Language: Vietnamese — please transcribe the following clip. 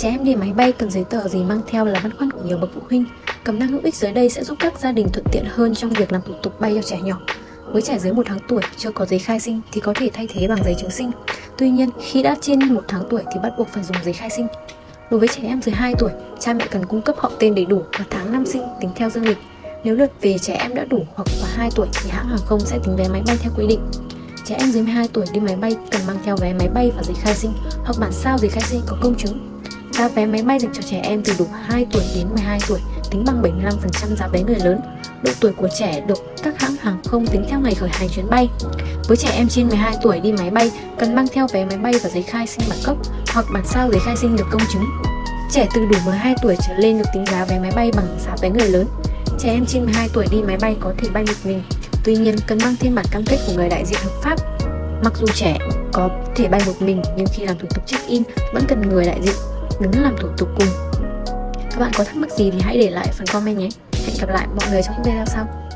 Trẻ em đi máy bay cần giấy tờ gì mang theo là băn khoăn của nhiều bậc phụ huynh. Cẩm năng hữu ích dưới đây sẽ giúp các gia đình thuận tiện hơn trong việc làm thủ tục bay cho trẻ nhỏ. Với trẻ dưới 1 tháng tuổi chưa có giấy khai sinh thì có thể thay thế bằng giấy chứng sinh. Tuy nhiên, khi đã trên 1 tháng tuổi thì bắt buộc phải dùng giấy khai sinh. Đối với trẻ em dưới 2 tuổi, cha mẹ cần cung cấp họ tên đầy đủ và tháng năm sinh tính theo dương lịch. Nếu lượt về trẻ em đã đủ hoặc quá 2 tuổi thì hãng hàng không sẽ tính vé máy bay theo quy định. Trẻ em dưới 12 tuổi đi máy bay cần mang theo vé máy bay và giấy khai sinh hoặc bản sao giấy khai sinh có công chứng. Giá vé máy bay dành cho trẻ em từ đủ 2 tuổi đến 12 tuổi tính bằng 75% giá vé người lớn. Độ tuổi của trẻ được các hãng hàng không tính theo ngày khởi hành chuyến bay. Với trẻ em trên 12 tuổi đi máy bay cần mang theo vé máy bay và giấy khai sinh bản cấp hoặc bản sao giấy khai sinh được công chứng. Trẻ từ đủ 12 tuổi trở lên được tính giá vé máy bay bằng giá vé người lớn. Trẻ em trên 12 tuổi đi máy bay có thể bay một mình, tuy nhiên cần mang thêm bản cam kết của người đại diện hợp pháp. Mặc dù trẻ có thể bay một mình nhưng khi làm thủ tục check-in vẫn cần người đại diện đứng làm thủ tục cùng. Các bạn có thắc mắc gì thì hãy để lại phần comment nhé. Hẹn gặp lại mọi người trong những video sau.